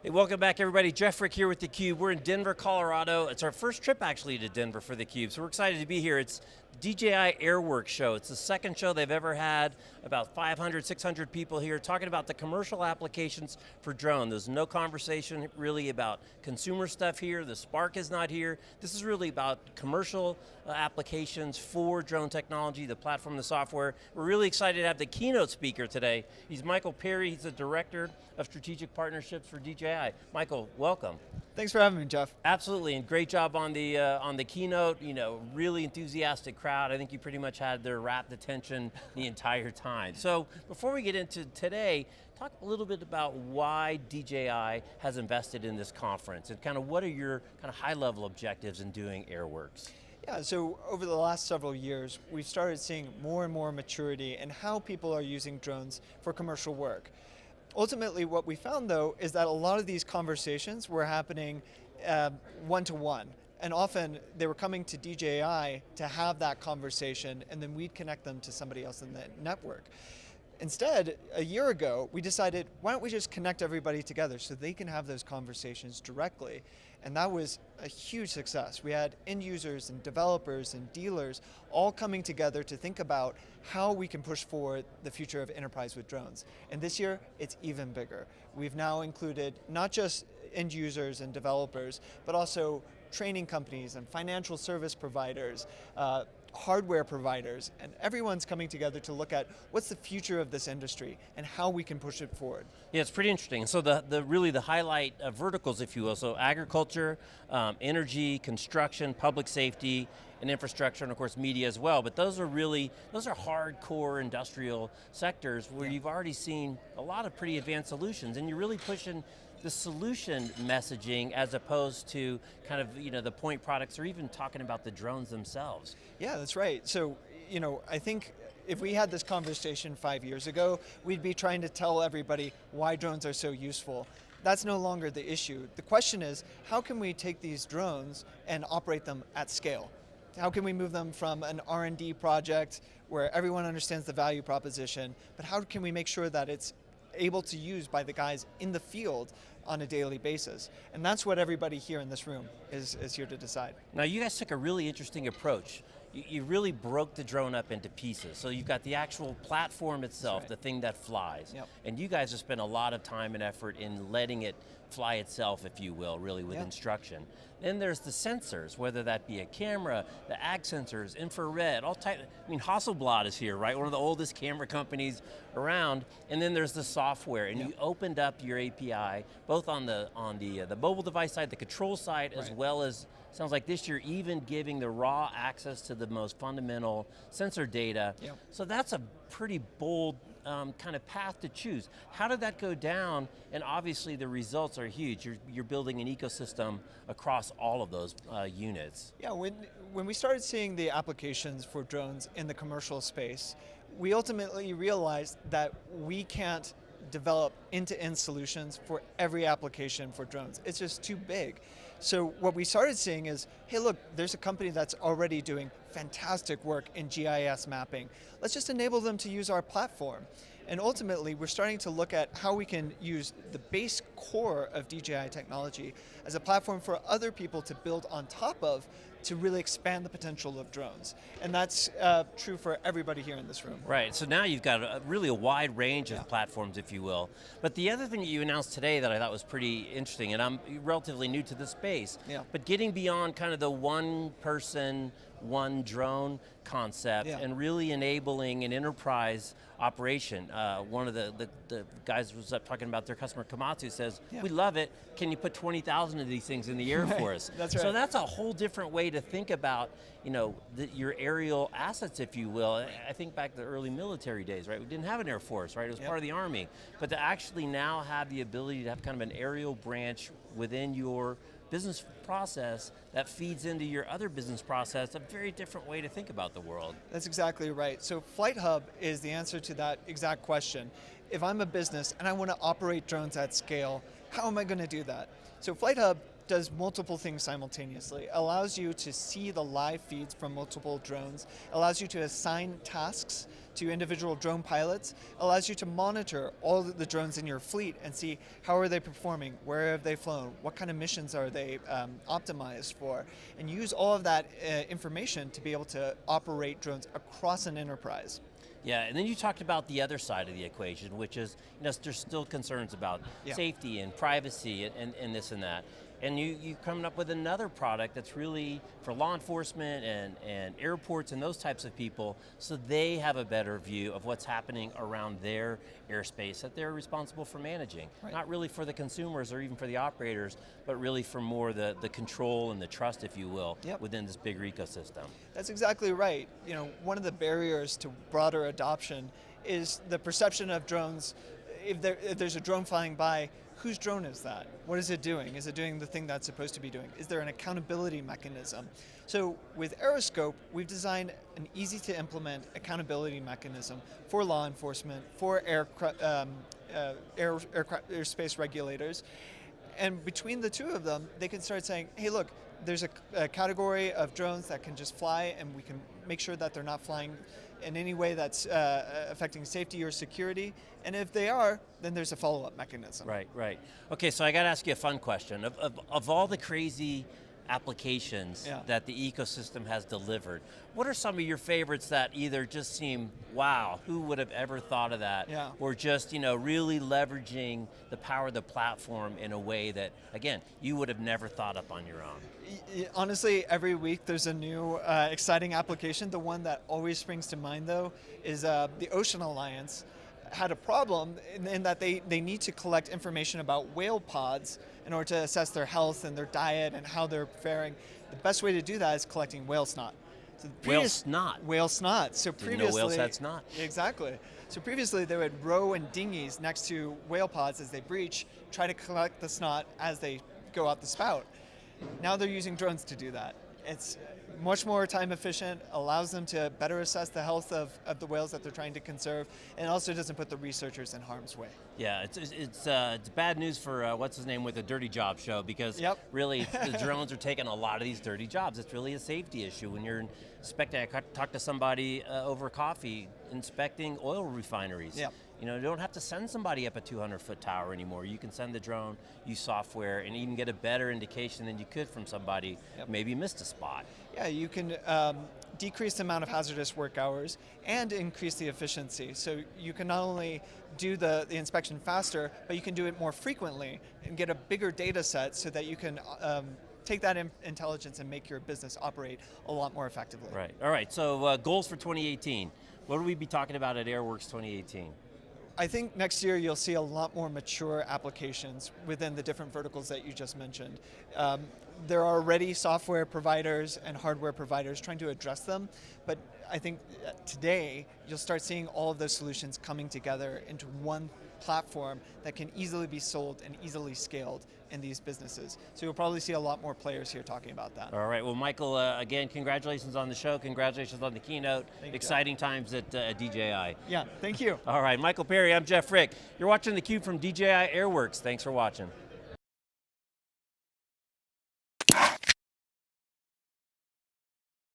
Hey, welcome back everybody. Jeff Frick here with theCUBE. We're in Denver, Colorado. It's our first trip actually to Denver for theCUBE, so we're excited to be here. It's DJI Airworks show. It's the second show they've ever had, about 500, 600 people here talking about the commercial applications for drone. There's no conversation really about consumer stuff here, the Spark is not here. This is really about commercial uh, applications for drone technology, the platform, the software. We're really excited to have the keynote speaker today. He's Michael Perry, he's the Director of Strategic Partnerships for DJI. Michael, welcome. Thanks for having me, Jeff. Absolutely, and great job on the uh, on the keynote. You know, really enthusiastic crowd. I think you pretty much had their rapt attention the entire time. So before we get into today, talk a little bit about why DJI has invested in this conference and kind of what are your kind of high level objectives in doing Airworks? Yeah, so over the last several years, we've started seeing more and more maturity in how people are using drones for commercial work. Ultimately, what we found though, is that a lot of these conversations were happening one-to-one. Uh, -one, and often they were coming to DJI to have that conversation and then we'd connect them to somebody else in the network. Instead, a year ago, we decided, why don't we just connect everybody together so they can have those conversations directly. And that was a huge success. We had end users and developers and dealers all coming together to think about how we can push forward the future of enterprise with drones. And this year, it's even bigger. We've now included not just end users and developers, but also training companies and financial service providers, uh, hardware providers, and everyone's coming together to look at what's the future of this industry and how we can push it forward. Yeah, it's pretty interesting. So the, the really the highlight of verticals, if you will, so agriculture, um, energy, construction, public safety, and infrastructure, and of course media as well, but those are really, those are hardcore industrial sectors where yeah. you've already seen a lot of pretty advanced solutions, and you're really pushing the solution messaging as opposed to kind of you know the point products or even talking about the drones themselves. Yeah, that's right. So, you know, I think if we had this conversation five years ago, we'd be trying to tell everybody why drones are so useful. That's no longer the issue. The question is, how can we take these drones and operate them at scale? How can we move them from an R&D project where everyone understands the value proposition, but how can we make sure that it's able to use by the guys in the field on a daily basis. And that's what everybody here in this room is, is here to decide. Now you guys took a really interesting approach. You, you really broke the drone up into pieces. So you've got the actual platform itself, right. the thing that flies. Yep. And you guys have spent a lot of time and effort in letting it fly itself, if you will, really with yep. instruction. Then there's the sensors, whether that be a camera, the ag sensors, infrared, all type, I mean Hasselblad is here, right? One of the oldest camera companies around. And then there's the software, and yep. you opened up your API, both on the on the, uh, the mobile device side, the control side, right. as well as, sounds like this year, even giving the raw access to the most fundamental sensor data. Yep. So that's a pretty bold um, kind of path to choose. How did that go down? And obviously the results are huge. You're, you're building an ecosystem across all of those uh, units. Yeah, when, when we started seeing the applications for drones in the commercial space, we ultimately realized that we can't develop end-to-end -end solutions for every application for drones. It's just too big. So what we started seeing is, hey look, there's a company that's already doing fantastic work in GIS mapping. Let's just enable them to use our platform. And ultimately, we're starting to look at how we can use the base core of DJI technology as a platform for other people to build on top of to really expand the potential of drones. And that's uh, true for everybody here in this room. Right, so now you've got a, really a wide range of platforms, if you will. But the other thing that you announced today that I thought was pretty interesting, and I'm relatively new to the space, yeah. but getting beyond kind of the one person, one drone concept yeah. and really enabling an enterprise operation. Uh, one of the, the, the, guys was up talking about their customer, Komatsu, says, yeah. we love it, can you put 20,000 of these things in the air right. for us? that's right. So that's a whole different way to think about you know, the, your aerial assets, if you will. I think back to the early military days, right? We didn't have an Air Force, right? It was yep. part of the Army. But to actually now have the ability to have kind of an aerial branch within your business process that feeds into your other business process, a very different way to think about the world. That's exactly right. So Flight Hub is the answer to that exact question. If I'm a business and I want to operate drones at scale, how am I going to do that? So Flight Hub does multiple things simultaneously. Allows you to see the live feeds from multiple drones, allows you to assign tasks to individual drone pilots, allows you to monitor all the drones in your fleet and see how are they performing, where have they flown, what kind of missions are they um, optimized for, and use all of that uh, information to be able to operate drones across an enterprise. Yeah, and then you talked about the other side of the equation, which is, you know, there's still concerns about yeah. safety and privacy and, and, and this and that and you, you coming up with another product that's really for law enforcement and, and airports and those types of people so they have a better view of what's happening around their airspace that they're responsible for managing. Right. Not really for the consumers or even for the operators, but really for more the, the control and the trust, if you will, yep. within this bigger ecosystem. That's exactly right. You know, one of the barriers to broader adoption is the perception of drones, if, there, if there's a drone flying by, whose drone is that? What is it doing? Is it doing the thing that's supposed to be doing? Is there an accountability mechanism? So with Aeroscope, we've designed an easy to implement accountability mechanism for law enforcement, for air, um, uh, air, aircraft, airspace regulators, and between the two of them, they can start saying, hey look, there's a, a category of drones that can just fly and we can make sure that they're not flying in any way that's uh, affecting safety or security? And if they are, then there's a follow-up mechanism. Right, right. Okay, so I got to ask you a fun question. Of, of, of all the crazy applications yeah. that the ecosystem has delivered. What are some of your favorites that either just seem, wow, who would have ever thought of that? Yeah. Or just, you know, really leveraging the power of the platform in a way that, again, you would have never thought up on your own? Honestly, every week there's a new uh, exciting application. The one that always springs to mind though is uh, the Ocean Alliance had a problem in, in, that they, they need to collect information about whale pods in order to assess their health and their diet and how they're faring. The best way to do that is collecting whale snot. So whale snot? Whale snot. So Didn't previously, whales had snot. Exactly. So previously they would row in dinghies next to whale pods as they breach, try to collect the snot as they go out the spout. Now they're using drones to do that. It's much more time efficient, allows them to better assess the health of, of the whales that they're trying to conserve, and also doesn't put the researchers in harm's way. Yeah, it's, it's, uh, it's bad news for, uh, what's his name, with the Dirty Job show, because yep. really the drones are taking a lot of these dirty jobs. It's really a safety issue when you're inspecting, I talked to somebody uh, over coffee inspecting oil refineries. Yep. You know, you don't have to send somebody up a 200 foot tower anymore. You can send the drone, use software, and even get a better indication than you could from somebody yep. maybe missed a spot. Yeah, you can um, decrease the amount of hazardous work hours and increase the efficiency. So you can not only do the, the inspection faster, but you can do it more frequently and get a bigger data set so that you can um, take that in intelligence and make your business operate a lot more effectively. Right, all right, so uh, goals for 2018. What will we be talking about at AirWorks 2018? I think next year you'll see a lot more mature applications within the different verticals that you just mentioned. Um, there are already software providers and hardware providers trying to address them, but I think uh, today you'll start seeing all of those solutions coming together into one platform that can easily be sold and easily scaled in these businesses. So you'll probably see a lot more players here talking about that. All right, well Michael, uh, again, congratulations on the show, congratulations on the keynote. Thank Exciting you. times at, uh, DJI. Yeah, thank you. All right, Michael Perry, I'm Jeff Frick. You're watching theCUBE from DJI Airworks. Thanks for watching.